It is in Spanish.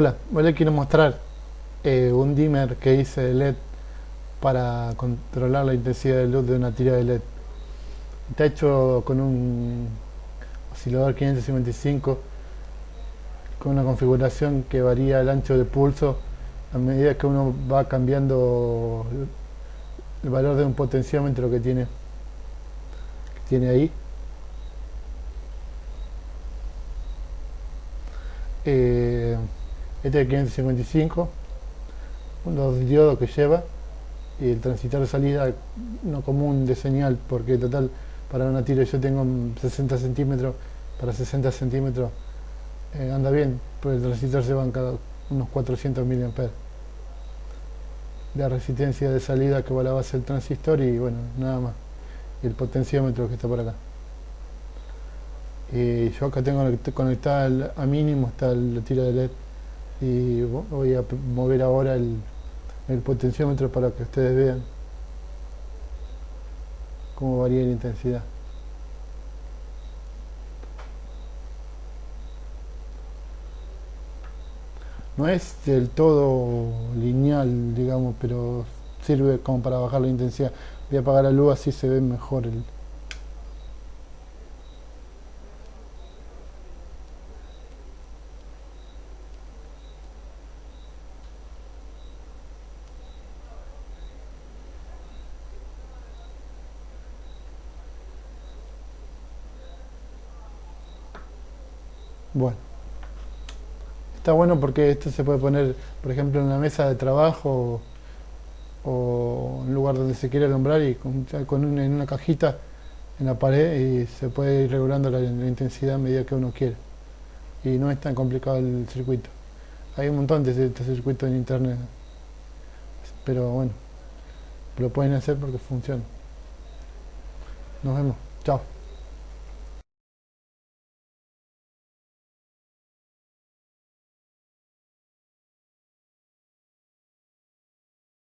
Hola, hoy les quiero mostrar eh, un dimmer que hice de LED para controlar la intensidad de luz de una tira de LED. Está hecho con un oscilador 555 con una configuración que varía el ancho de pulso a medida que uno va cambiando el valor de un potenciómetro que tiene, tiene ahí. Eh, este es 555 los diodos que lleva y el transistor de salida no común de señal porque total para una tira yo tengo 60 centímetros para 60 centímetros eh, anda bien pero el transistor se van cada unos 400 mA la resistencia de salida que va a la base del transistor y bueno nada más. Y el potenciómetro que está por acá. Y yo acá tengo conectada a mínimo está la tira de LED y voy a mover ahora el, potenciómetro para que ustedes vean cómo varía la intensidad. No es del todo lineal digamos pero sirve como para bajar la intensidad. Voy a apagar la luz así se ve mejor el, Bueno. Está bueno porque esto se puede poner, por ejemplo, en la mesa de trabajo o, en un lugar donde se quiere alumbrar y con, en una cajita en la pared y se puede ir regulando la, intensidad a medida que uno quiere. Y no es tan complicado el circuito. Hay un montón de estos circuitos en internet. Pero bueno, lo pueden hacer porque funciona. Nos vemos. Chao.